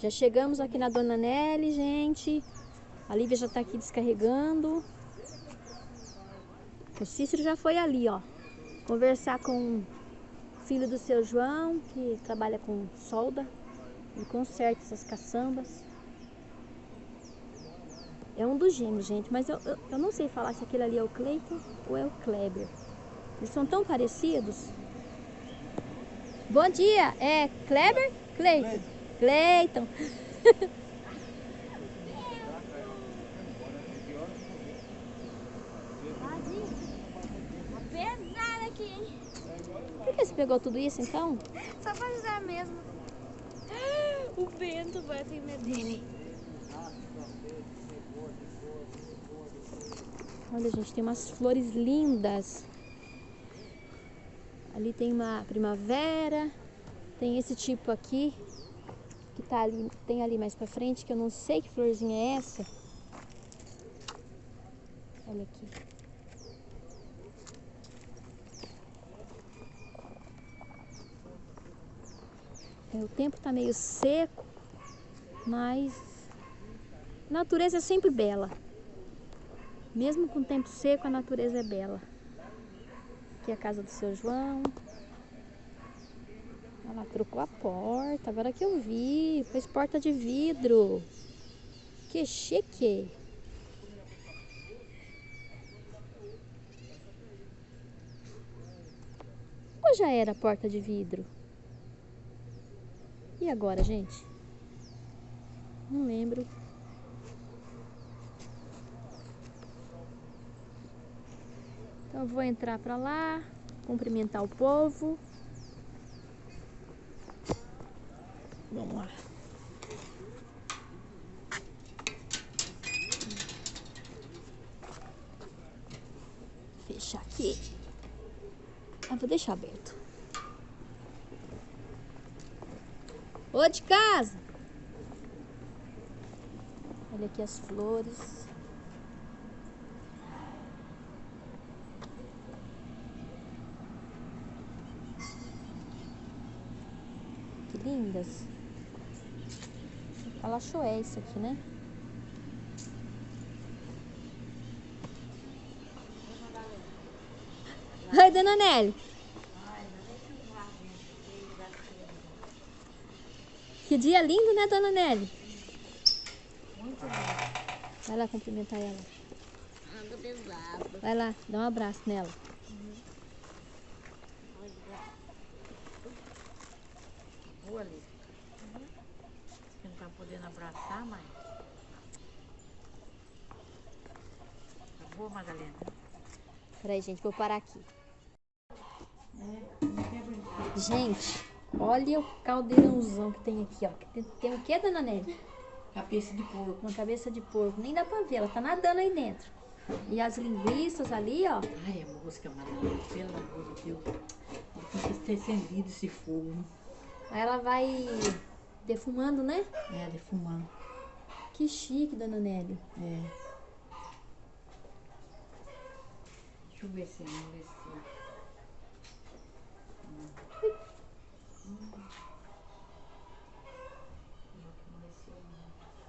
Já chegamos aqui na Dona Nelly, gente. A Lívia já tá aqui descarregando. O Cícero já foi ali, ó. Conversar com o filho do seu João, que trabalha com solda. E conserta essas caçambas. É um dos gêmeos, gente. Mas eu, eu, eu não sei falar se aquele ali é o Cleiton ou é o Kleber. Eles são tão parecidos. Bom dia, é Kleber? Cleiton. Cleiton. Pesado aqui, hein? Por que você pegou tudo isso então? Só pra ajudar mesmo. O vento vai ter medo dele. Olha, gente, tem umas flores lindas. Ali tem uma primavera. Tem esse tipo aqui. Tá ali, tem ali mais pra frente, que eu não sei que florzinha é essa. Olha aqui. É, o tempo tá meio seco, mas a natureza é sempre bela. Mesmo com o tempo seco, a natureza é bela. Aqui é a casa do seu João. Ela trocou a porta, agora que eu vi. Fez porta de vidro. Que chique. Ou já era porta de vidro? E agora, gente? Não lembro. Então vou entrar para lá, cumprimentar o povo. Vamos lá. Fechar aqui. Ah, vou deixar aberto. Ô de casa! Olha aqui as flores. Que lindas. Palachoé isso aqui, né? Oi, dona Nelly. Que dia lindo, né, dona Nelly? Muito lindo. Vai lá cumprimentar ela. Vai lá, dá um abraço nela. Boa ali. Você não tá podendo abraçar, mãe? Boa, Madalena? Peraí, gente, vou parar aqui. É. Gente, olha o caldeirãozão que tem aqui, ó. Tem, tem o que, dona Nelly? Cabeça de porco. Uma cabeça de porco. Nem dá pra ver, ela tá nadando aí dentro. E as linguiças ali, ó. Ai, a mosca, Madalena, pelo amor de Deus. Tem que ter acendido esse fogo. né? Aí ela vai defumando, né? É, defumando. Que chique, dona Nelly. É. Deixa eu ver se amoleceu.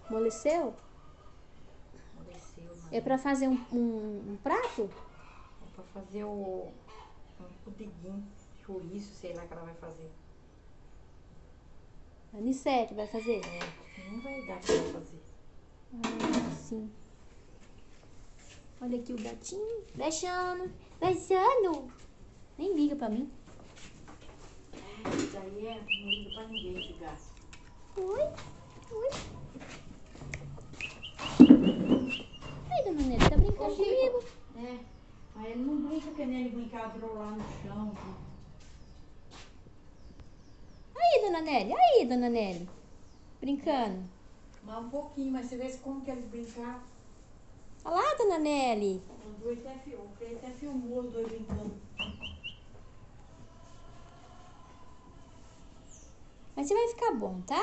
Amoleceu? Amoleceu, É pra fazer um, um- um prato? É pra fazer o um pudiguinho, chouriço, sei lá que ela vai fazer. A Nissete vai fazer? É, não vai dar pra fazer. Ah, sim. Olha aqui o gatinho. Deixando. Deixando. Nem liga pra mim. Isso aí é, não liga pra ninguém esse gato. Oi. Oi. Aí, dona Nelly, tá brincando Ô, comigo? É, mas ele não brinca que nem ele brincava rolar no chão. Aí, dona Nelly. Aí, dona Nelly. Brincando. Mas um pouquinho, mas você vê como que eles brincavam. Olha lá, dona Nelly. Os dois até, fi- o Cleiton até filmou os dois brincando. Mas você vai ficar bom, tá?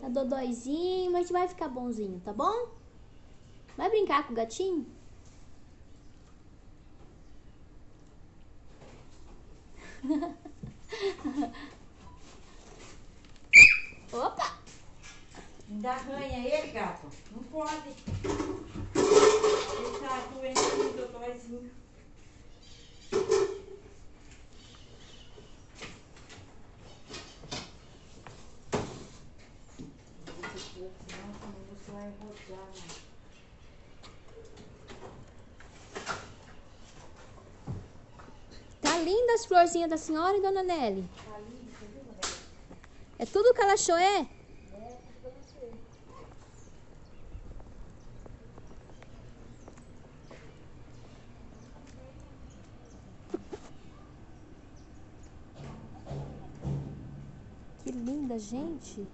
Tá dodóizinho, mas vai ficar bonzinho, tá bom? Vai brincar com o gatinho? Ainda arranha ele, gato. Não pode. Ele tá doente rodar, né? Tá linda as florzinhas da senhora, hein, dona Nelly? Tá lindo, você viu, Roberto? É tudo que ela achou, é? Que linda, gente.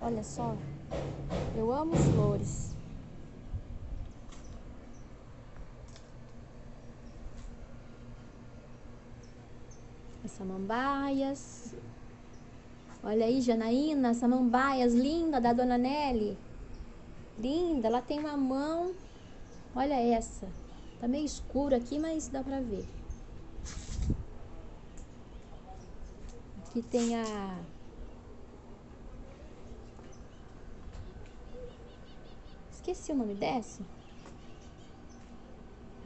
Olha só. Eu amo flores. As samambaias. Olha aí, Janaína, samambaias linda da Dona Nelly. Linda, ela tem uma mão. Olha essa. Tá meio escuro aqui, mas dá pra ver. Aqui tem a Esqueci o nome dessa.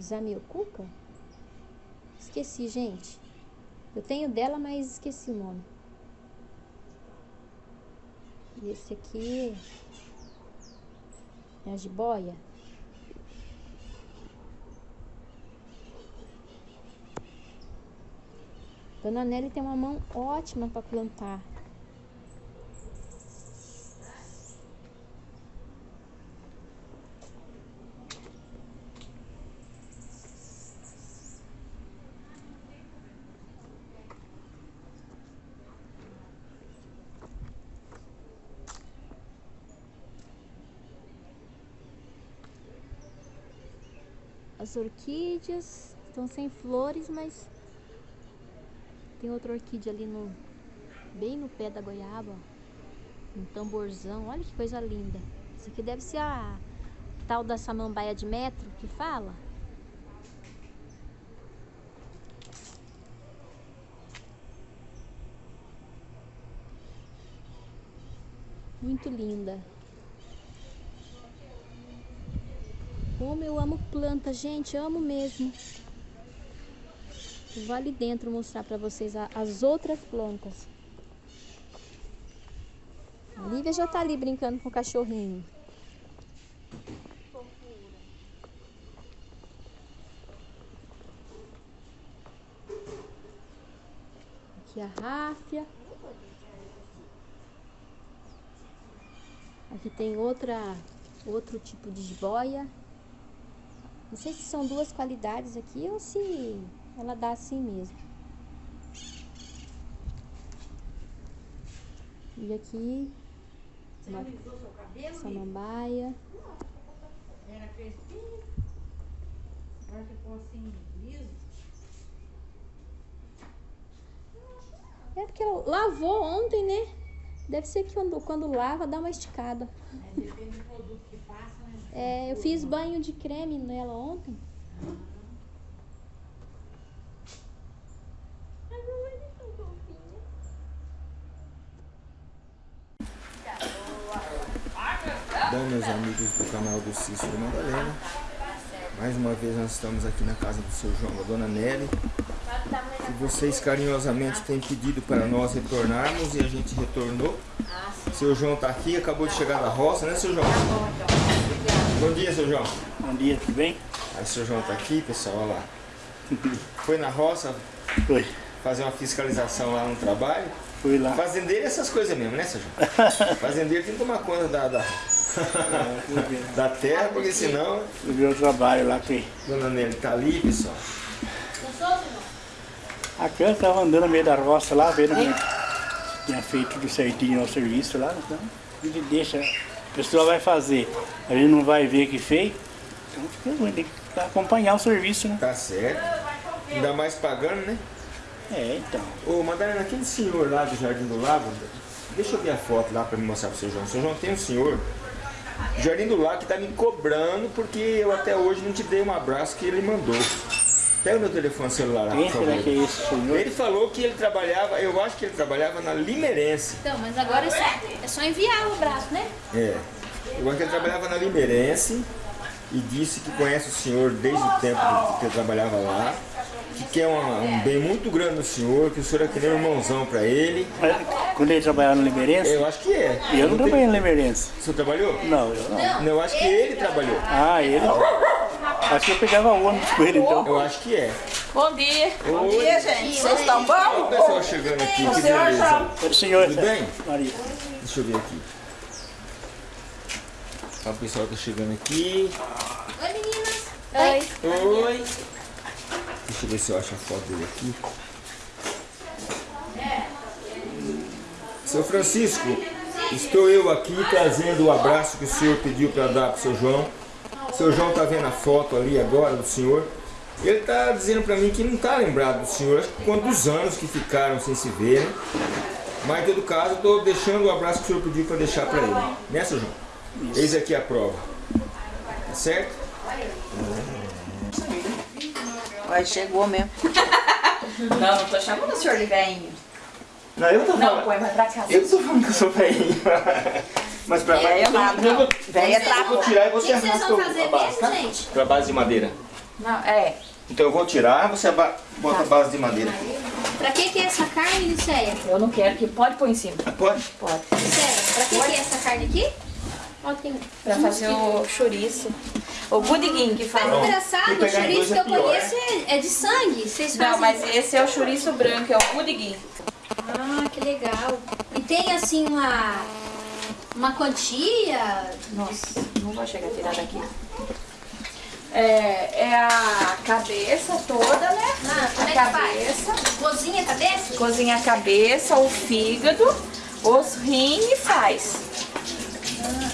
Zamiocuca? Esqueci, gente. Eu tenho dela, mas esqueci o nome. E esse aqui é a jiboia. Dona Nelly tem uma mão ótima para plantar. As orquídeas estão sem flores, mas tem outra orquídea ali no bem no pé da goiaba, ó. um tamborzão. Olha que coisa linda. Isso aqui deve ser a tal da samambaia de metro que fala. Muito linda. Como eu amo planta, gente, amo mesmo. Vou ali dentro mostrar para vocês a- as outras plantas. A Lívia já tá ali brincando com o cachorrinho. Aqui a ráfia. Aqui tem outra, outro tipo de jiboia. Não sei se são duas qualidades aqui ou se ela dá assim mesmo. E aqui, Você Uma- samambaia. Era crespinho. Agora ficou assim, liso. É porque ela lavou ontem, né? Deve ser que quando, quando lava dá uma esticada. É, depende do produto que passa, né? É, eu fiz banho de creme nela ontem. Bom, meus amigos do canal do Cícero Madalena, mais uma vez nós estamos aqui na casa do seu João, da Dona Nelly, que vocês carinhosamente têm pedido para nós retornarmos e a gente retornou. Seu João está aqui, acabou de chegar da roça, né, seu João? Bom dia, seu João. Bom dia, tudo bem? Aí, seu João está aqui, pessoal, olha lá. Foi na roça Foi. fazer uma fiscalização lá no trabalho. Fui lá. Fazendeiro é essas coisas mesmo, né, seu João? Fazendeiro tem que tomar conta da, da, Da terra, porque senão ver o trabalho lá que. Dona Nelly tá ali, pessoal. A criança estava andando no meio da roça lá, vendo que tinha feito tudo certinho o serviço lá, então a gente deixa, a pessoa vai fazer, a gente não vai ver que fez, então fica ruim, tem que acompanhar o serviço, né? Tá certo. Ainda mais pagando, né? É, então. Ô, Madalena, aquele senhor lá do Jardim do Lago, deixa eu ver a foto lá pra me mostrar pro seu João. Seu João tem um senhor, Jardim do Lago, que tá me cobrando porque eu até hoje não te dei um abraço que ele mandou. Pega o meu telefone celular Quem será que é esse senhor? Ele falou que ele trabalhava, eu acho que ele trabalhava na Limeirense. Então, mas agora é só, é só enviar o abraço, né? É. Eu acho que ele trabalhava na Limeirense e disse que conhece o senhor desde o tempo que ele trabalhava lá, que quer uma- um bem muito grande no senhor, que o senhor é que nem um irmãozão pra ele. Mas Quando ele trabalhava no Limeirense? Eu acho que é. Eu não tenho- trabalhei no Limeirense. O senhor trabalhou? Não, eu não. Não, eu acho que ele trabalhou. Ah, ele. Acho que eu pegava ônibus com ele então. Eu acho que é. Bom dia. Bom dia, gente. Vocês estão Olha bom? o pessoal chegando aqui, que senhor beleza. O senhor, Tudo bem? Maria. Deixa eu ver aqui. Olha o pessoal tá chegando aqui. Oi, meninas. Oi. Oi. Deixa eu ver se eu acho a foto dele aqui. Seu Francisco, estou eu aqui trazendo o abraço que o senhor pediu para dar para o seu João. O seu João está vendo a foto ali agora do senhor. Ele está dizendo para mim que não está lembrado do senhor, acho que quantos anos que ficaram sem se ver. né? Mas em todo caso, estou deixando o abraço que o senhor pediu para deixar para ele. Né, seu João? Eis aqui a prova. Tá certo? Vai, chegou mesmo. Não, não tô chamando o senhor de velhinho. Não, eu tô Não, põe mais pra cá. Eu tô falando que eu sou velhinho. Mas pra eu, nada, eu, não. vou, Velha eu vou trapo. tirar e você arrasta vão o- fazer a base, mesmo, tá? gente? Pra base de madeira. Não, é. Então eu vou tirar, você bota a base de madeira. Pra que que é essa carne, Liceia? Eu não quero que pode pôr em cima. Ah, Pode? Pode. Liceia, pra que que é essa carne aqui? Ó, tem... Pra fazer o chouriço. O budiguinho que Mas fala. engraçado, o chouriço que é eu pior, conheço é, é de sangue. Vocês fazem... Não, mas esse é o chouriço branco, é o budiguinho. Ah, que legal. E tem assim uma... Uma quantia... Nossa, não vou chegar a tirar daqui. É, é a cabeça toda, né? Ah, como a é que cabeça. faz? Cozinha a cabeça? Cozinha a cabeça, o fígado, os rins e faz.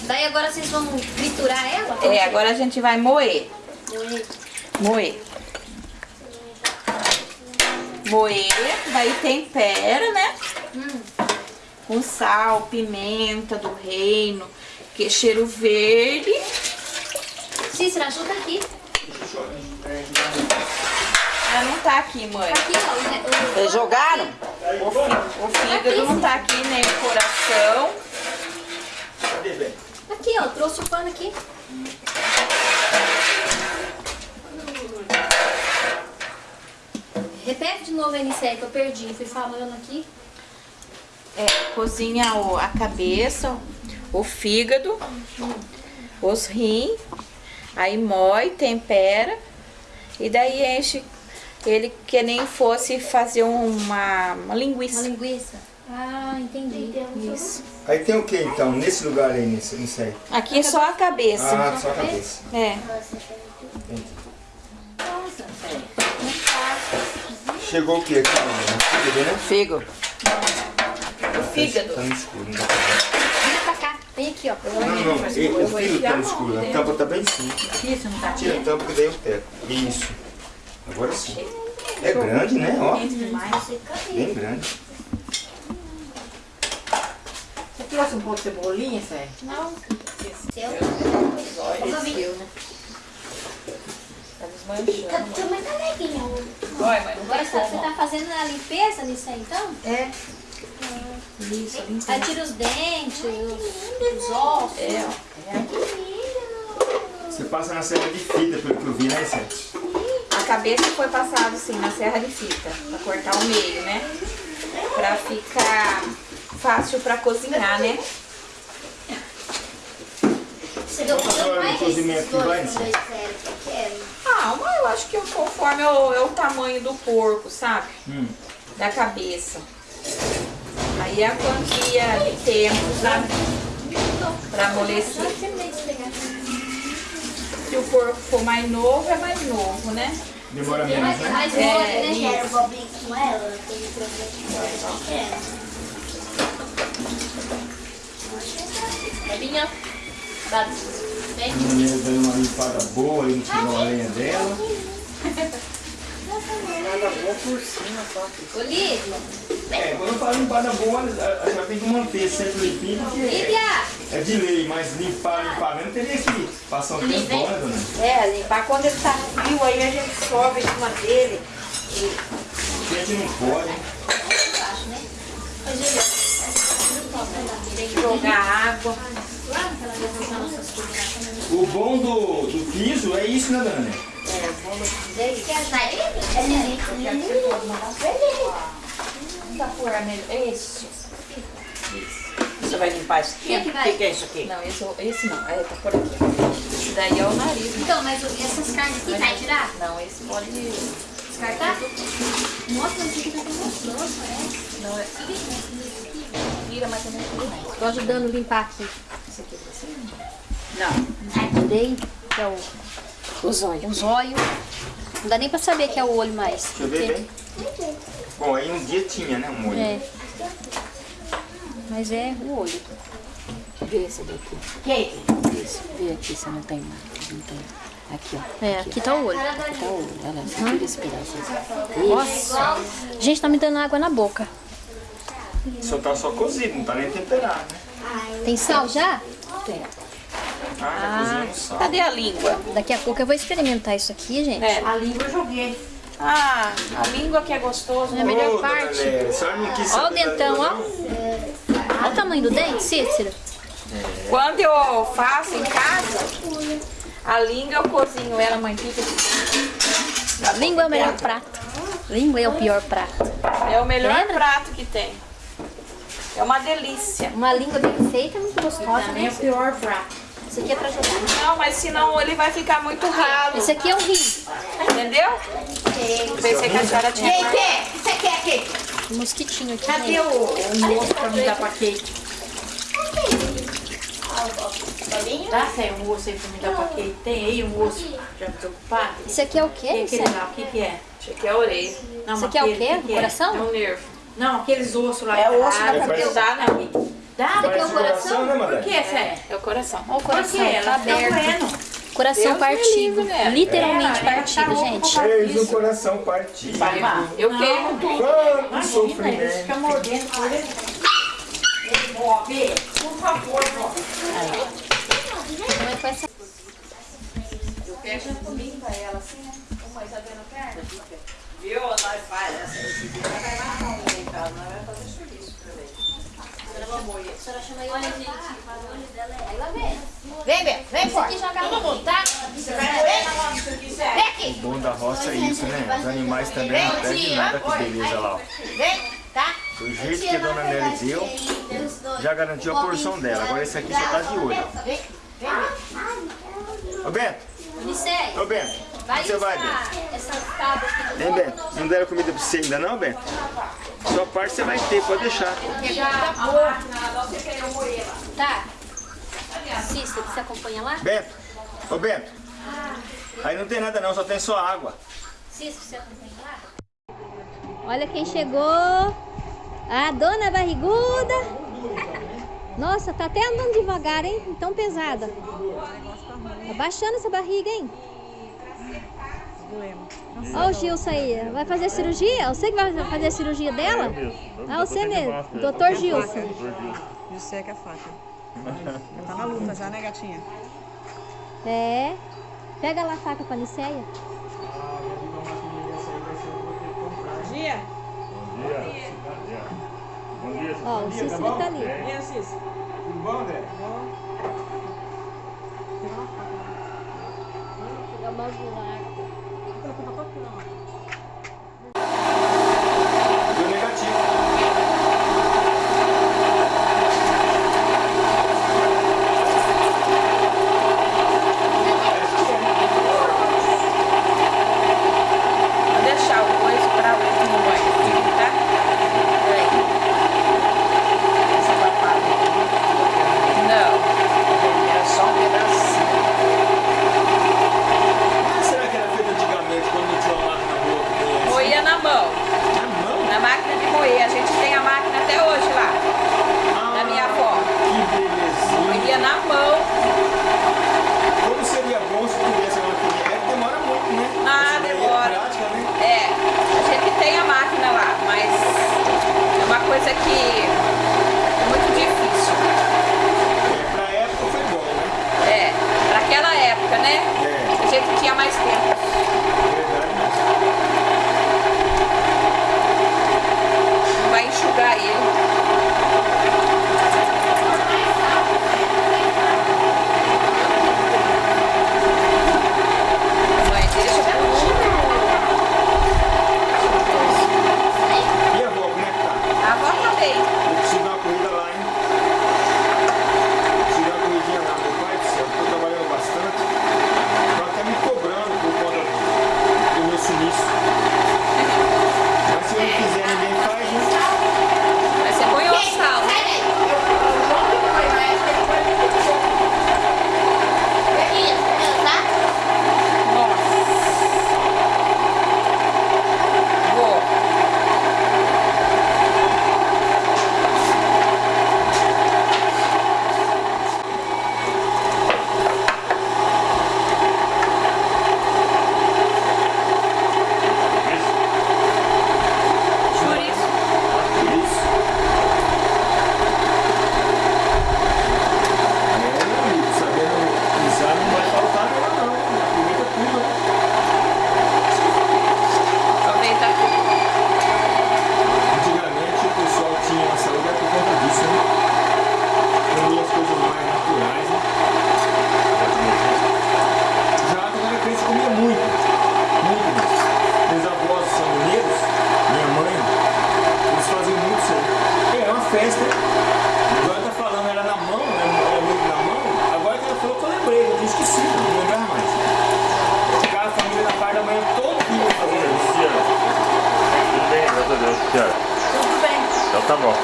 Daí agora vocês vão triturar ela? É, agora a gente vai moer. Moer. Moer. Moer, daí tempera, né? Com sal, pimenta do reino, que cheiro verde. Cícera, ajuda aqui. Ela não tá aqui, mãe. Aqui, ó. Vocês jogaram? O, o fígado não tá aqui, nem o coração. Cadê, bem? Aqui, ó. Trouxe o pano aqui. Repete de novo Nicéia, que eu perdi. Fui falando aqui. É, cozinha o- a cabeça, o fígado, os rins, aí moe, tempera e daí enche ele que nem fosse fazer uma, uma Uma linguiça. linguiça. Ah, entendi. Isso. Aí tem o que então, nesse lugar aí, nesse, nisso aí? Aqui é só a cabeça. Ah, só a cabeça. É. Chegou o que aqui? Fígado, né? Fígado. O fígado. Tá no escuro, não dá pra ver. Vem pra cá. Vem aqui, ó. Não, não, e- o fígado tá no escuro, a tampa tá bem em cima. Isso, não tá Tira a tampa que daí eu pego. Isso. Agora sim. É grande, né? Ó, bem grande. Você trouxe um pouco de cebolinha, Sé? Não. Seu. Tá desmanchando. Tua mãe tá leguinha. Olha, mas não Agora você tá- tá fazendo a limpeza nisso aí, então? É. Isso, limpa. Aí tira os dentes, os, os ossos. É, ó. É. Você passa na serra de fita, pelo que eu vi, né, Sete? A cabeça foi passada assim na serra de fita, pra cortar o meio, né? Pra ficar fácil pra cozinhar, né? Você deu horas de cozimento? Ah, mas eu acho que conforme é o, é o tamanho do porco, sabe? Hum. Da cabeça. Aí é a quantia de tempo, sabe? Pra amolecer. Se o porco for mais novo, é mais novo, né? Demora menos, né? Mais É, mole, né? isso. Quero bobinho com ela. Tem problema com ela. Bobinha. Vem. A mulher dando uma limpada boa aí no fogão a lenha dela. Olívia. É, quando eu falo limpada boa, a senhora tem que manter sempre limpinho, porque Lívia. é de lei, mas limpar, limpar mesmo, teria que Passar o tempo né, dona? É, limpar quando ele tá frio, aí a gente sobe em cima dele. A gente não pode, hein? Tem que jogar água. O bom do, do piso é isso, né, dona? Isso. Você vai limpar isso aqui? Que que vai? O que é isso aqui? Não, esse, esse não. É, tá por aqui. Esse daí é o nariz. Então, mas essas carnes aqui vai tirar? Não, esse pode... Descartar? Nossa, mas isso aqui tá tão gostoso, é? Não, é... Tira, mas também tudo mais. Tô ajudando a limpar aqui. Esse aqui você Não. Tirei, que é o, O zóio. o zóio. Não dá nem pra saber que é o olho mais. Deixa eu ver bem. Bom, aí um dia tinha, né, um molho. É. Mas é o olho. Vê esse daqui. Isso, vê aqui se não tem mais. Não tem. Aqui, ó. É, aqui tá o olho. Aqui tá o olho. Olha lá, tira esse pedaço. Nossa. Gente, tá me dando água na boca. Só tá só cozido, não tá nem temperado, né? Tem sal já? Tem. Ah, já cozinha no sal. Cadê a língua? Daqui a pouco eu vou experimentar isso aqui, gente. É, a língua eu joguei. Ah, a língua que é gostoso. É a melhor parte. Nélia, a senhora não quis Ó o dentão, ó. Olha o tamanho do dente, Cícero. Quando eu faço em casa, a língua eu cozinho ela, mantiga. Língua é o melhor prato. Língua é o pior prato. É o melhor Lembra? prato que tem. É uma delícia. Uma língua bem feita é muito gostosa, Também é né? o pior prato. Isso aqui é pra jogar. Não, mas senão ele vai ficar muito ralo. Esse aqui é um rim. Entendeu? Pensei que a senhora tinha. Kate, você quer Kate? Um mosquitinho aqui. Cadê gente. o, o moço pra me dar pra Kate? Tá sem um osso aí pra me dar pra Kate? Tem aí um osso já preocupado? Isso aqui é o quê? Aquele Isso lá, o que que é? Isso aqui é a orelha. Não, aqui é o quê? que que Coração? É um nervo. Não, aqueles ossos lá. É o osso da cabeça. Dá, né? Dá? aqui é Parece o coração? né, Por que, Sé? É o coração. Olha o Por coração, que? tá Ela tá aberto. Coração Deus partido. livre, né? Literalmente Ela, ela partido, tá gente. Fez o coração partido. Eu queimo tudo. Quanto Imagina, ele sofrimento. fica mordendo por ele. Ó, Bê, por favor, ó. Como é que vai ser? Eu pego limpa ela assim, né? Como é, tá vendo perna? Viu? Nós faz essa. Esse dia vai lá na unha em casa. Nós vamos fazer serviço pra ele. A senhora chama ele. Olha, gente. O dela é. Ela vem. Vem, vem, Isso aqui joga Todo mundo, tá? Você vai. Vem aqui. O bom da roça é isso, né? Os animais também não perdem nada, que beleza lá. ó. Vem, tá? Do jeito que a dona Nelly deu, já garantiu a porção dela. Agora esse aqui só tá de olho. Vem, vem, vem. Ô Bento, Unicef, ô Bento, vai você vai, Bento? essas aqui. Hein, Bento? Não deram comida pra você ainda não, Bento? Sua parte você vai ter, pode deixar. Tá. Cícero, você acompanha lá? Bento, ô Bento, aí não tem nada não, só tem só água. Cícero, você acompanha lá? Olha quem chegou. A dona barriguda. Nossa, tá até andando devagar, hein? Tão pesada. Tá baixando essa barriga, hein? Olha o Gilson aí. Vai fazer cirurgia? Você que vai fazer a cirurgia dela? Ah, você mesmo. Doutor Gilson. E o seca a faca. Já tá na luta já, né, gatinha? É. Pega lá a faca com a Niceia. Gia? Ó, o Cícero tá ali. E a Cis? Tudo bom, André? Pegar o bagular. Deu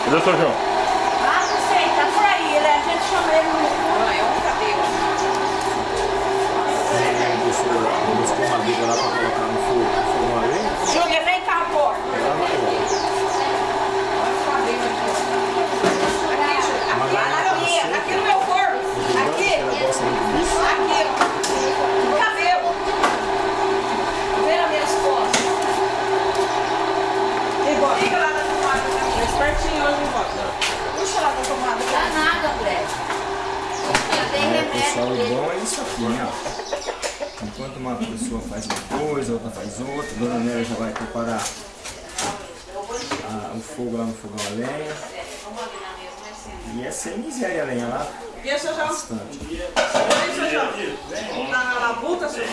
Cadê o seu João? Ah, não sei, tá por aí, ele, a gente chama ele no... Não, é um cabelo. Buscou madeira lá pra colocar no fogo, fogo a lenha. Júlia, vem cá, pô. Ela vai lá. Aqui, aqui no meu corpo. Aqui, Ela gosta muito disso. aqui, ó. No cabelo. Vê nas minhas costas. Fica lá na tomada. Mais pertinho hoje, não Puxa lá na tomada. Dá nada, Bré. Já tem É, pessoal, o bom é isso aqui, né? ó. Enquanto uma pessoa faz uma coisa, outra faz outra, a dona Nélia já vai preparar a- o fogo lá no fogão a lenha. E é sem miséria a lenha lá, E esse já bastante. Esse já Na labuta, seu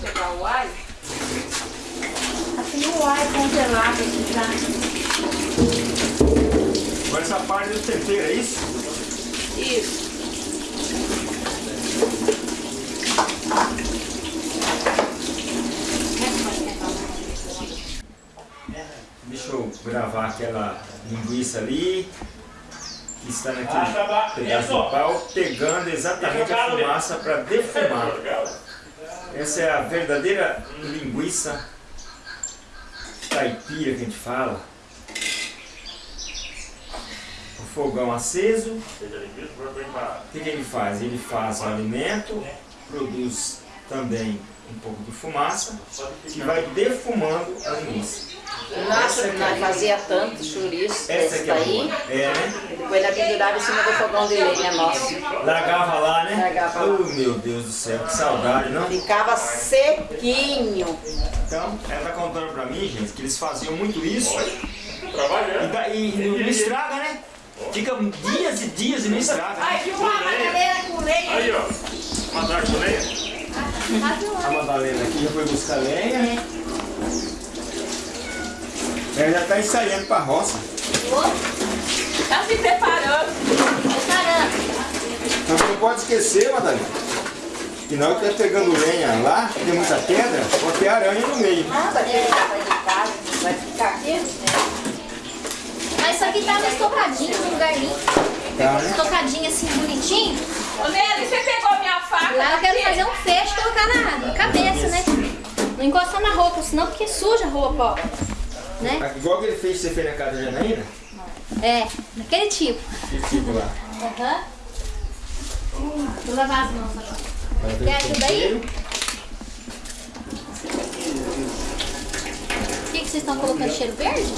Pegar o alho. O ar congelado aqui, tá? Agora essa parte do tempero, é isso? Isso. Deixa eu gravar aquela linguiça ali, que está naquele pedaço de pau, pegando exatamente a fumaça para defumar. Essa é a verdadeira linguiça caipira que a gente fala. O fogão aceso. O que, que ele faz? Ele faz o alimento, produz também um pouco de fumaça, que vai defumando a linguiça. Nossa, nós fazia tanto chouriço Essa desse aqui é daí. É, né? E depois nós pendurava em cima do fogão de lenha nosso. Largava lá, né? Largava lá. Oh, meu Deus do céu, que saudade, não? Ficava sequinho. Então, ela tá contando pra mim, gente, que eles faziam muito isso. E, daí não, não estraga, né? Fica dias e dias e não estraga. Ai, que uma madeira com lenha. Aí, ó. Mandar com lenha. A Madalena aqui já foi buscar lenha. Ela já tá ensaiando pra roça. Tá se preparando. Então você não pode esquecer, Madalena, que na hora que tá pegando lenha lá, tem muita pedra, pode ter aranha no meio. Ah, vai ficar, vai ficar, vai ficar aqui. Mas isso aqui tava estocadinho no lugar limpo. Tá, né? Estocadinho assim, bonitinho. Ô, Nelly, você pegou minha faca? Lá eu quero aqui? fazer um fecho e colocar na, na cabeça, né? Não encostar na roupa, senão porque suja a roupa, ó. Né? Igual que ele fez, você fez na casa da Janaína, É, daquele tipo. esse tipo lá. Aham. Vou lavar as mãos agora. Vai Quer o ajuda aí? O que, que vocês estão colocando cheiro verde?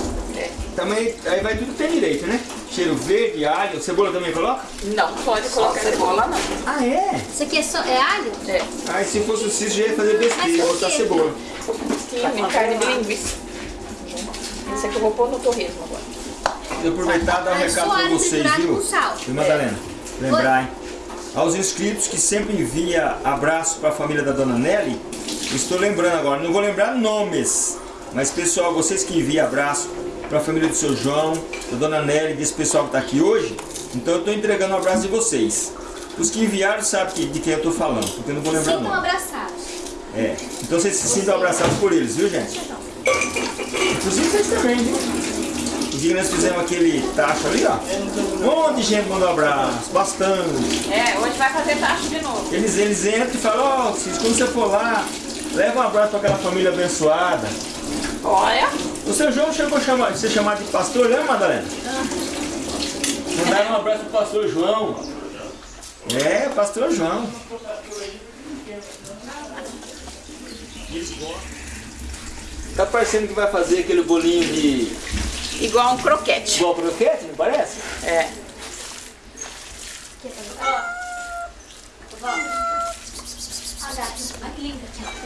Também, aí vai tudo ter direito, né? Cheiro verde, alho, cebola também coloca? Não pode colocar cebola, não. Ah, é? Isso aqui é, só, é alho? É. Ah, e se fosse o Cícero, já ia fazer besteira, botar cebola. Tinha carne de linguiça. Esse aqui eu vou pôr no torresmo agora. Vou aproveitar e dar um recado alho vocês, viu? Viu, Madalena? Lembrar, hein? Aos inscritos que sempre envia abraço para a família da Dona Nelly, estou lembrando agora, não vou lembrar nomes, mas pessoal, vocês que enviam abraço para a família do seu João, da Dona Nelly, desse pessoal que está aqui hoje, então eu estou entregando um abraço de vocês. Os que enviaram sabem de quem eu estou falando, porque eu não vou lembrar Sintam nome. abraçados. É. Então vocês se sintam abraçados por eles, viu gente? Inclusive vocês também, viu? O dia que nós fizemos aquele tacho ali, ó. Um monte de gente mandou abraço, bastante. É, hoje vai fazer tacho de novo. Eles, eles entram e falam, ó, Cis, quando você for lá, leva um abraço para aquela família abençoada. Olha, O seu João chegou a chamar, ser chamado de pastor, lembra, Madalena? Mandaram um abraço pro pastor João. É, pastor João. Tá parecendo que vai fazer aquele bolinho de igual um croquete. igual croquete, não parece? É.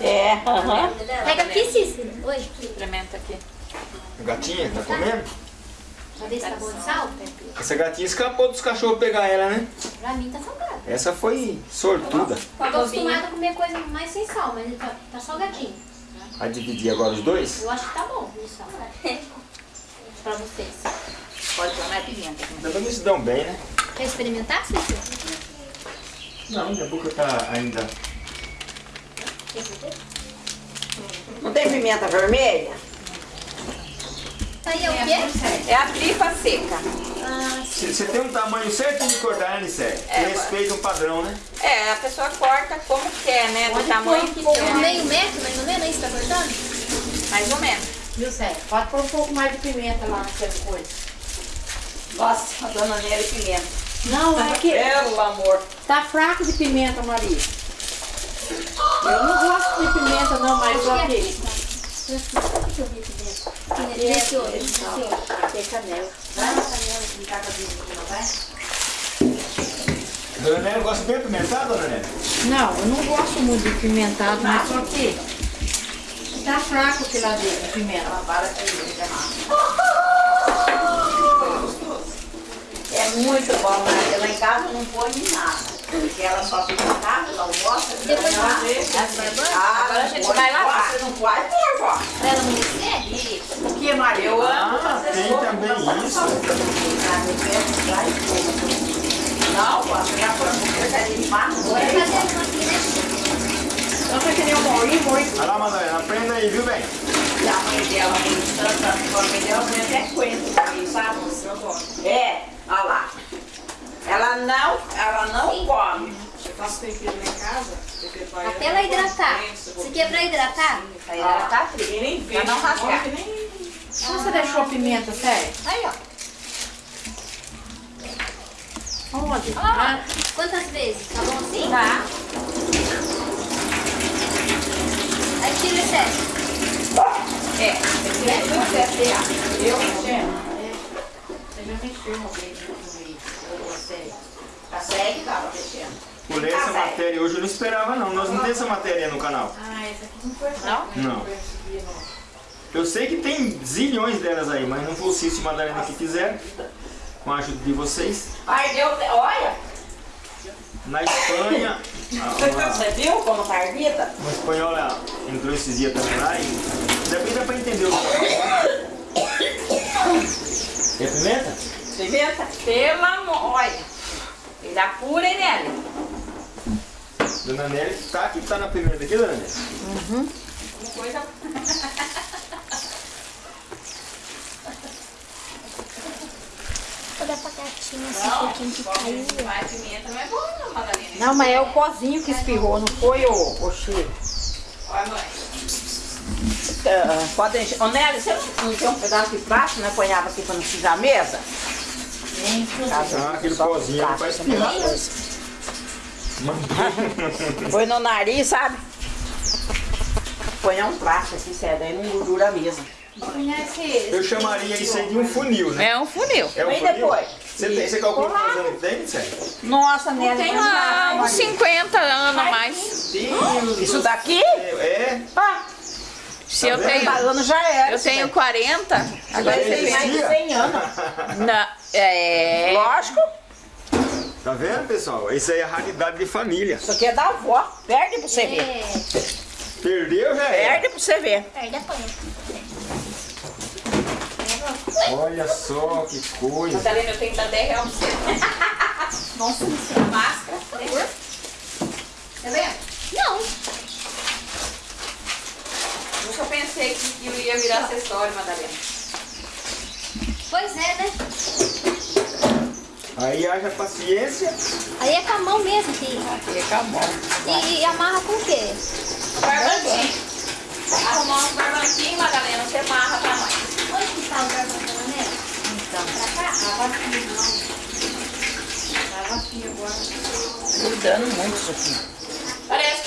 É, aham. Pega aqui, Cícero. Oi. Experimenta aqui. A gatinha, tá comendo? Pra ver se tá bom de sal? Essa gatinha escapou dos cachorros pegar ela, né? Pra mim tá salgado. Essa foi sortuda. Tô acostumada a comer coisa mais sem sal, mas tá, tá salgadinho. Vai dividir agora os dois? Eu acho que tá bom sal. pra vocês. Pode mais pimenta. Também se dão bem, né? Quer experimentar, Cícero? Não, minha boca tá ainda. Não tem pimenta vermelha? Isso aí é o quê? É a tripa seca. Você tem um tamanho certinho de cortar, né, Nicé? É, respeita um padrão, né? É, a pessoa corta como quer, né? Do tamanho que Um quer. meio metro, mais ou menos, é isso que tá cortando? Mais ou menos. Viu, Sérgio? Pode pôr um pouco mais de pimenta lá nessa coisa. Nossa, a dona Nélia pimenta. Não, é que Pelo amor. tá fraco de pimenta, Maria. Eu não gosto de pimenta não, mas olha aqui. Deixa eu ver aqui dentro. Esse outro, esse outro. Tem canela. Dona Nélia gosta bem apimentado, dona Nélia? Não, eu não gosto muito de pimentado, mas só que tá fraco aqui lá dentro, a pimenta. É muito bom, né? Lá em casa não põe nada. Porque ela só fica casa, ela gosta. Depois ela vê. Ah, Agora a gente vai lavar. Você não pode pôr, vó. Pra ela não descer? O que, Maria? Eu amo Ah, fazer tem sopa. também isso. Não, vó, você já foi você quer limpar? Vai fazer uma aqui, né? Não foi que nem o Maurinho, Maurinho. Vai lá, Madalena, aprenda aí, viu, bem? E a mãe dela, muito tanto, a mãe dela põe até coentro também, sabe? É, olha lá. Ela não, ela não come. Até ela hidratar. Isso aqui é pra hidratar? Aí ela tá fria, pra não rasgar. Onde você deixou a pimenta, sério? Aí, ó. Onde? Ah, quantas vezes? Tá bom assim? Tá? Aí tira o excesso. É. Esse é o processo. Eu mexendo. Você já mexeu uma vez no meio. Você. Tá. Por essa matéria hoje eu não esperava, não. Nós não temos essa matéria no canal. Ah, essa aqui não foi Não? Não. Eu sei que tem zilhões delas aí, mas não foi o Cício e Madalena que fizeram. Com a ajuda de vocês. Ai, deu, olha. Na Espanha, a- uma, Você viu como tá ardida? uma espanhola entrou esses dias também lá e depois dá pra entender o que é pimenta? Pimenta? Pelo amor. Olha. Ele apura, hein, Nelly? Dona Nélia tá aqui, tá na pimenta aqui, Dona Nélia? Coisa... Vou dar pra gatinha um pouquinho que caiu. Pimenta não é bom, não, Madalena. Não, mas é o pozinho que espirrou, não foi o, o cheiro. Olha, mãe. Ah, pode encher. Ô, Nelly, você não tem um pedaço de plástico, né? Ponhava aqui pra não sujar a mesa? Ah, aquele pozinho ali pra espirrar. Põe no nariz, sabe? Põe um plástico assim, sério, daí não gordura a mesa. Conhece Eu chamaria isso aí de um funil, né? É um funil. É um Vem funil? depois. Você, tem, você calcula quantos anos tem, sério? Nossa, Nelly, Tem lá uns 50 anos a mais. Deus Isso daqui? É? Ah, Se eu tenho, 30 anos já era. eu tenho 40, agora eu tem tenho... mais de 100 anos. Não, é... Lógico, Tá vendo, pessoal? Isso aí é raridade de família. isso aqui é da avó. Perde pra você ver. É, Perdeu, já é. Perde pra você ver. perde a panha. Olha só que coisa. Madalena, eu tenho que dar 10 reais pra você. Nossa, máscara. Tá vendo? Não. Nunca pensei que eu ia virar acessório, Madalena. Pois é, né? Aí haja paciência. Aí é com a mão mesmo que... Aqui acabou. E, e amarra com o quê? Barbanquinho. Arrumar uns barbanquinhos, Madalena, você amarra pra nós. Onde que tá o da maneira? Então, Pra cá? Tava aqui, não. Tava aqui agora. cuidando muito isso aqui.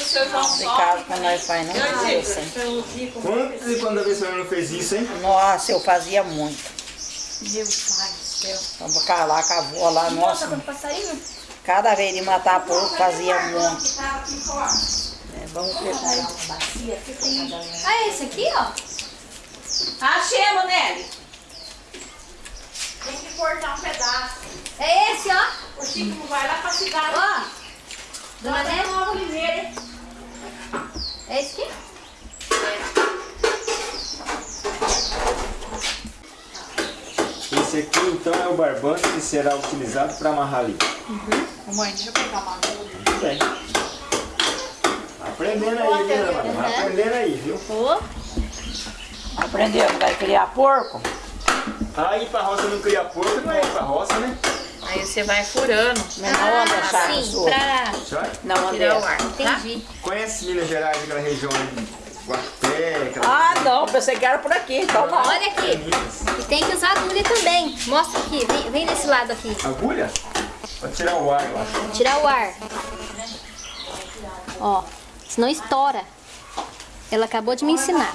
Parece que o seu João De só. casa, quando nós faz, não faz assim. Quantas e quantas vezes a senhora não fez isso, hein? Nossa, eu fazia muito. Meu pai do céu. Vamos lá com a avó lá, Nossa, passarinho? Cada vez de matar porco, fazia muito. É, vamos preparar uma bacia. Ah, é esse aqui, ó. Achemos, Nelly. Tem que cortar um pedaço. É esse, ó. O Chico não vai lá pra cidade. Ó. Dona. Nova Oliveira. É esse aqui? Esse aqui então é o barbante que será utilizado para amarrar ali. Mãe, deixa eu pegar uma agulha. bem. Aprendendo aí, viu, Ana? Vai aprendendo aí, viu? Ô, Aprendeu vai criar porco? Aí pra roça não cria porco, não é ir pra roça, né? Aí você vai furando. Mas não anda ah, chato sim, pra... Não anda. Tirar o ar. Entendi. Conhece Minas Gerais, aquela região de Guaté, aquela... Ah, não, pensei que era por aqui, então não. Olha aqui. Minas. E tem que usar agulha também. Mostra aqui. Vem, vem desse lado aqui. Agulha? Pra tirar o ar, eu acho. Tirar o ar. Ó, senão estoura. Ela acabou de me ensinar.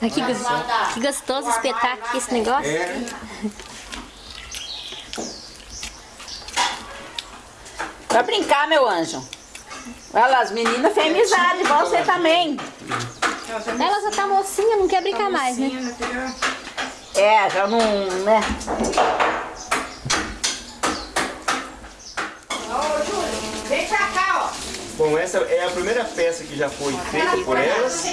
Ai, que, gostoso espetar aqui esse negócio. É, Vai brincar, meu anjo. Olha lá, as meninas têm amizade, igual você também. Ela já tá mocinha, não quer brincar mais, né? É, já não, né? Ô, Júlio, vem pra cá, ó. Bom, essa é a primeira peça que já foi feita por elas.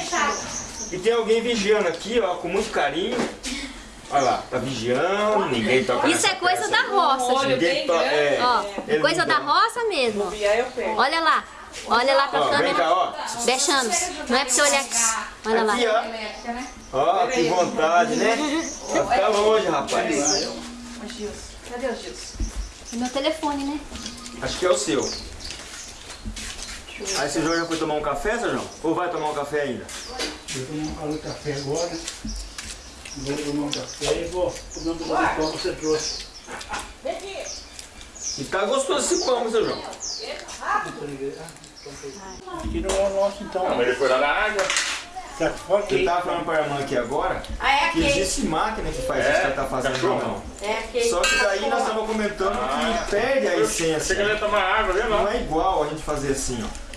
E tem alguém vigiando aqui, ó, com muito carinho. Olha lá, tá vigiando, ninguém toca Isso é coisa peça da roça, gente. É, Ó, coisa da roça mesmo. Olha lá. Olha lá pra Ó, vem cá, câmera. ó. Vexames. Não é pra você olhar aqui. Olha lá. Aqui, ó. Ó, que vontade, né? Vai ficar longe, rapaz. Cadê o Gilson? É meu telefone, né? Acho que é o seu. Aí seu João já foi tomar um café, seu João? Ou vai tomar um café ainda? Eu tomo um café agora. Vou tomar um café e vou comer um pouco de pão que você trouxe. E tá gostoso esse pão, seu João. Aqui não é o nosso então. Mas ele foi lá na água. Tá fora Eu aqui. tava falando pra irmã aqui agora Ah, é que existe máquina que faz isso que ela tá fazendo não. É aquele. Só que daí nós estamos comentando que perde a Você queria essência. tomar água? Não Não. é igual a gente fazer assim, ó.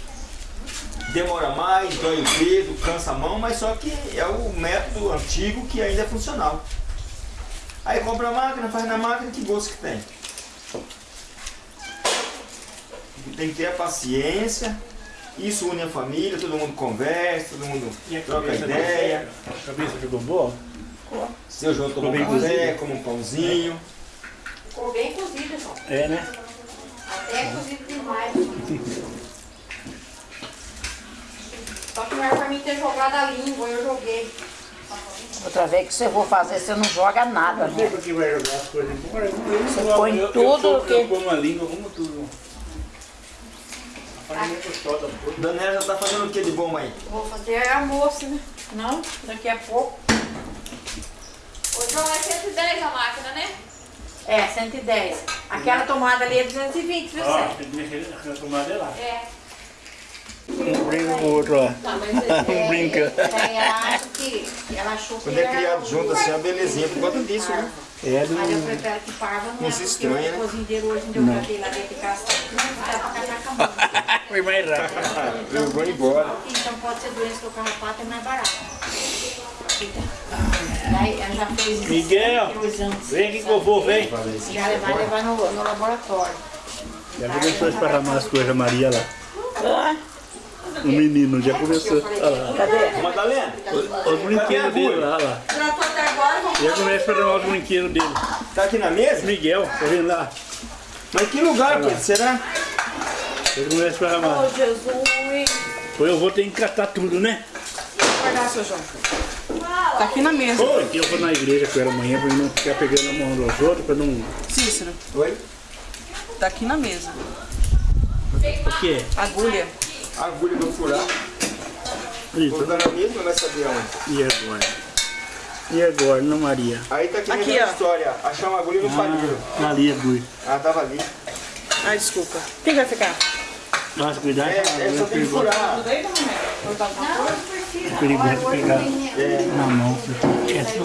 Demora mais, dói o dedo, cansa a mão, mas só que é o método antigo que ainda é funcional. Aí compra a máquina, faz na máquina, que gosto que tem. Tem que ter a paciência, isso une a família, todo mundo conversa, todo mundo a troca ideia. A cabeça ficou boa? Seu João bem um café, come um pãozinho. Ficou bem cozido, João. É, né? Até cozido demais. Só que não era pra mim ter jogado a língua, eu joguei. Outra vez que você for fazer, você não joga nada, Não sei né? que vai jogar as coisas embora. Você põe eu, tudo eu, sou- que- Eu como a língua, como tudo. A farinha é gostosa. Daniela já tá fazendo o que de bom aí? Vou fazer almoço, né? Não, daqui a pouco. João, é 110 a máquina, né? É, 110. Aquela tomada ali é 220, viu, que mexer na tomada é lá. É. Um brinca com o outro lá. Não, mas é, Um brinca. é, ela acha que. Que Quando é era criado junto assim, é uma belezinha por conta disso, né? É do... Mas eu prefiro que parva não Não é, se porque estranha, né? o cozinheiro hoje onde eu tratei lá dentro de casa, não dá pra catar com a mão. Foi mais rápido. Eu vou embora. Então pode ser doença do carrapato, é mais barato. Ela já fez isso. Miguel, anos. vem aqui que eu vou, vem. Já vai levar no, no laboratório. Já começou a esparramar as coisas, Maria lá. Ah, O menino já começou. Olha lá. cadê? Madalena, Os brinquedos dele lá, olha lá. Tratou até agora, vamos Já começa a esparramar os brinquedos dele. tá aqui na mesa? Miguel, tá vendo lá? Mas que lugar, Pedro? Será? Já começa a esparramar. Ô, Jesus. Depois eu vou ter que catar tudo, né? Guardar, seu João. Tá aqui na mesa. Aqui eu vou na igreja com ela amanhã pra não ficar pegando a mão dos outros, pra não... Cícero, Oi? tá aqui na mesa. O quê? Agulha. Agulha pra furar. Isso. Vou dar na mesma, vai saber onde. E agora? E agora, não Maria? Aí tá aqui, Aqui, a história. Achar uma agulha no palheiro. Ah, ali, agulha. Ah, tava ali. Ai, desculpa. Quem vai ficar? Nossa, cuidado, É, é só tem que furar. É perigoso pegar na mão. Esquece.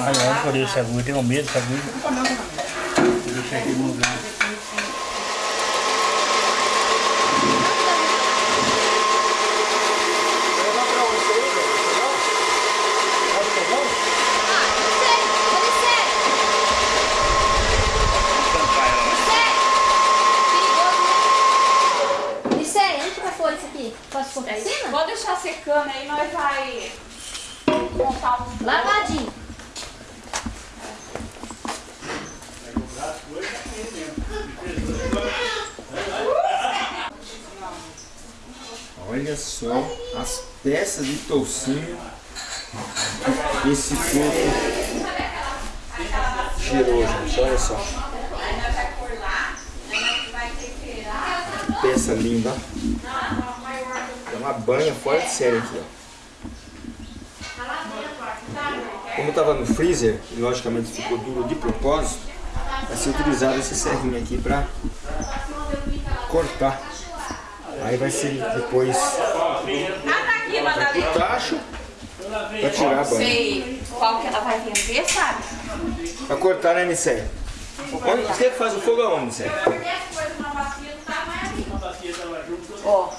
Ai, olha por essa agulha, tenho medo dessa agulha. Deixa aqui no lugar. Levar pra onde isso aí, velho? Fogão? Vai pro fogão? Isso é, onde que vai pôr isso aqui? Posso pôr pra cima? Pode deixar secando aí, nós vai montar um... Lavadinho. Olha só as peças de toucinho esse coco gerou, gente. Olha só. Que peça linda. É uma banha fora de série aqui, ó. Como estava no freezer, e logicamente ficou duro de propósito, vai ser utilizado esse serrinho aqui para cortar. Aí vai ser depois o tacho para tirar a banha. Sei qual que ela vai vender, sabe? Para cortar, né, Nicé? Onde, você faz o fogo aonde, Nicé? Ó.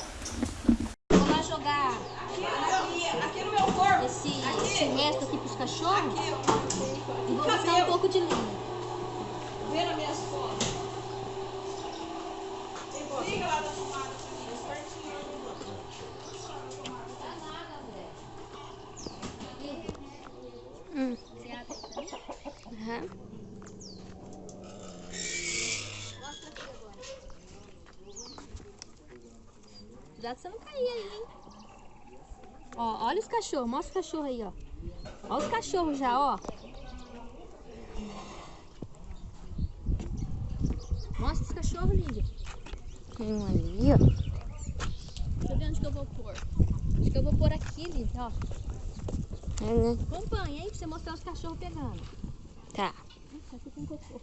Lá jogar. Esse, esse resto aqui pros cachorros? E Cachorros, mostra os cachorros aí, ó. Olha os cachorros já, ó. Mostra os cachorros, Lídia. Tem um ali, ó. Deixa eu ver onde que eu vou pôr. Acho que eu vou pôr aqui, Lídia, ó. É, né? Acompanha aí pra você mostrar os cachorros pegando. Tá. Nossa, aqui tem cocô.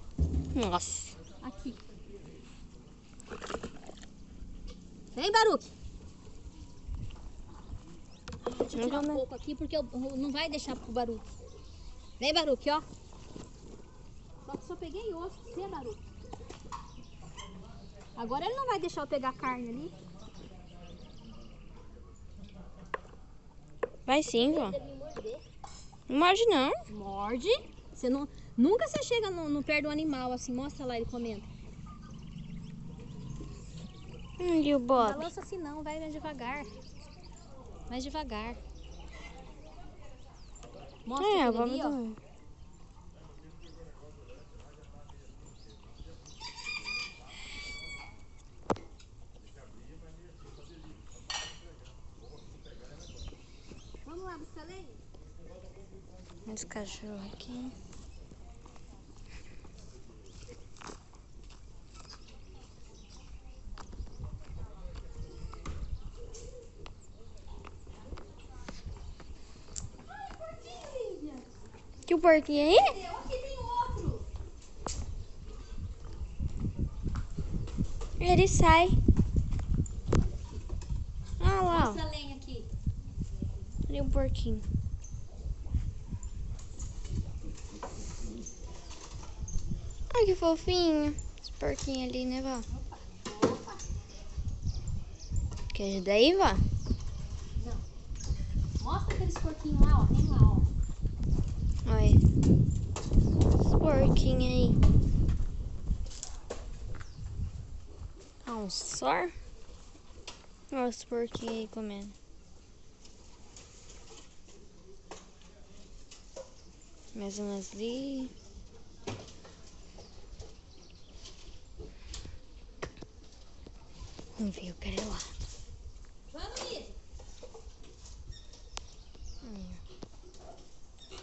Nossa. Aqui. Vem, Baruque. Deixa eu tirar um pouco aqui, porque eu, não vai deixar pro Baruque. Vem, Baruque, ó. Só que só peguei osso, você, Baruque. Agora ele não vai deixar eu pegar carne ali. Vai sim, morder. Não morde não. Morde. Você não, nunca você chega no, no pé do animal assim, mostra lá ele comendo. Hum, e o Não Bob? balança assim não, vai devagar. Mais devagar. Mostra É, o aquele Bob ali, ó. Vamos lá buscar lenha? Esse cachorro aqui. Que o porquinho aí? Aqui tem outro. Ele sai. Ah lá, ó. Mostra a lenha aqui. Ali o porquinho. Ai, que fofinho. Esse porquinho ali, né, vó? Quer ajudar aí, vó? Mostra aqueles porquinhos lá, ó. Tem lá, ó. Olha. Esse porquinho aí. Ah, um só? Olha esse porquinho aí comendo. Mais umas ali. Eu quero ir lá. Vamos.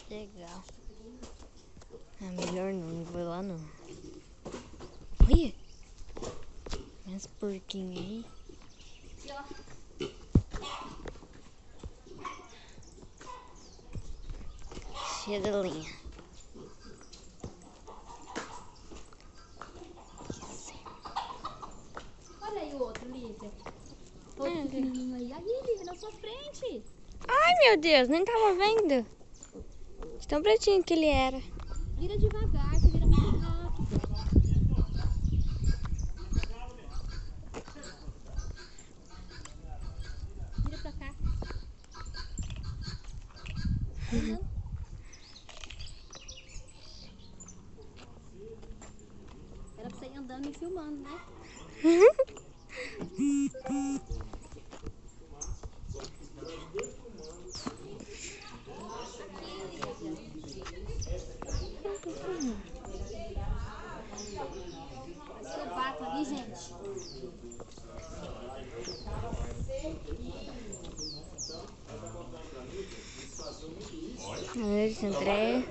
Legal. Ah, melhor não, não vou lá não. Olha! Mais porquinho aí. Cheia de linha. Olha aí o outro, Lívia. Outro pequenininho aí. Aí, Lívia, na sua frente. Ai, meu Deus, nem tava vendo. De tão pretinho que ele era. Vira devagar, você vira muito rápido. Vira pra cá. Uhum. Era pra você ir andando me filmando, né? Mas que eu bato ali, gente. Esse André.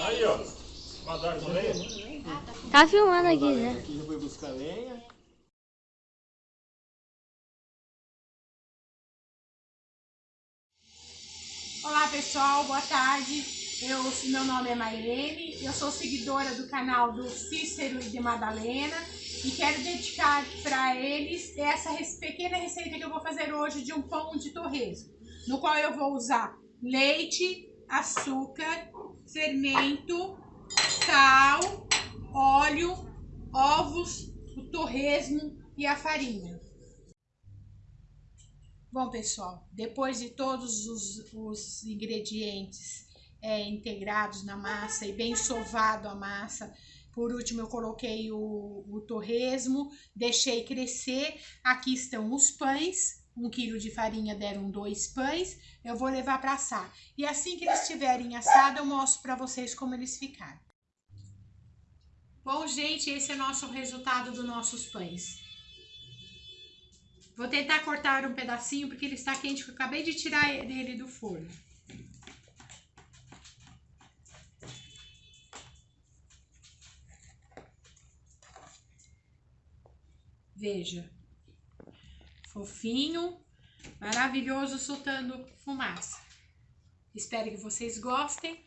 Aí, ó. Mandar com lenha. Aqui já. Aqui já foi buscar lenha. Olá pessoal, boa tarde. Eu, meu nome é Mairene, eu sou seguidora do canal do Cícero e de Madalena e quero dedicar para eles essa pequena receita que eu vou fazer hoje de um pão de torresmo, no qual eu vou usar leite, açúcar, fermento, sal, óleo, ovos, o torresmo e a farinha. Bom, pessoal, depois de todos os, os ingredientes é, integrados na massa e bem sovado a massa, por último eu coloquei o, o torresmo, deixei crescer. Aqui estão os pães, um quilo de farinha deram dois pães, eu vou levar para assar. E assim que eles estiverem assados, eu mostro para vocês como eles ficaram. Bom, gente, esse é o nosso resultado dos nossos pães. Vou tentar cortar um pedacinho porque ele está quente, que eu acabei de tirar ele do forno. Veja, fofinho, maravilhoso, soltando fumaça. Espero que vocês gostem.